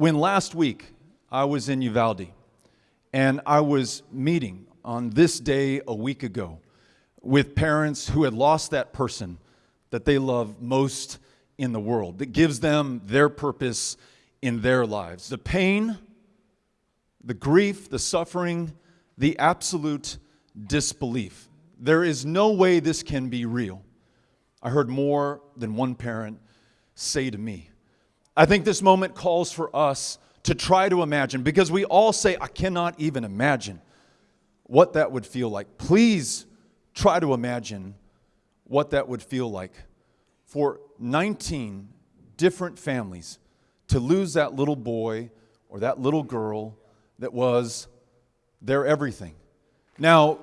when last week I was in Uvalde and I was meeting on this day a week ago with parents who had lost that person that they love most in the world, that gives them their purpose in their lives. The pain, the grief, the suffering, the absolute disbelief. There is no way this can be real. I heard more than one parent say to me. I think this moment calls for us to try to imagine, because we all say, I cannot even imagine what that would feel like. Please try to imagine what that would feel like for 19 different families to lose that little boy or that little girl that was their everything. Now,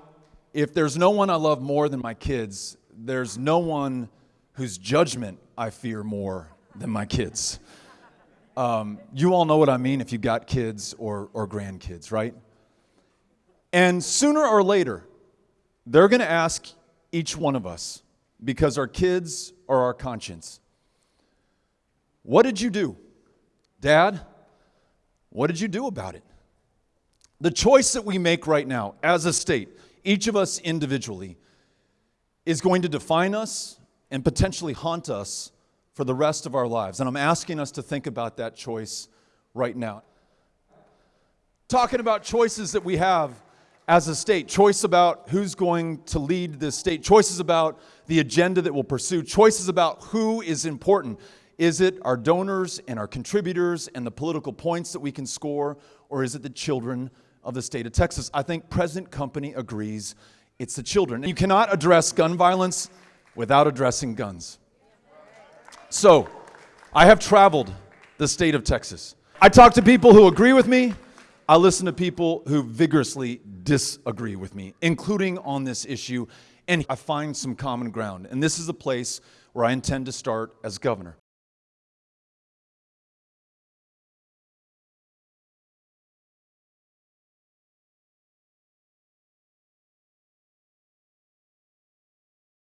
if there's no one I love more than my kids, there's no one whose judgment I fear more than my kids. Um, you all know what I mean if you've got kids or, or grandkids, right? And sooner or later, they're going to ask each one of us, because our kids are our conscience, what did you do? Dad, what did you do about it? The choice that we make right now as a state, each of us individually, is going to define us and potentially haunt us for the rest of our lives. And I'm asking us to think about that choice right now. Talking about choices that we have as a state, choice about who's going to lead this state, choices about the agenda that we'll pursue, choices about who is important. Is it our donors and our contributors and the political points that we can score, or is it the children of the state of Texas? I think President Company agrees it's the children. You cannot address gun violence without addressing guns. So, I have traveled the state of Texas. I talk to people who agree with me. I listen to people who vigorously disagree with me, including on this issue, and I find some common ground. And this is a place where I intend to start as governor.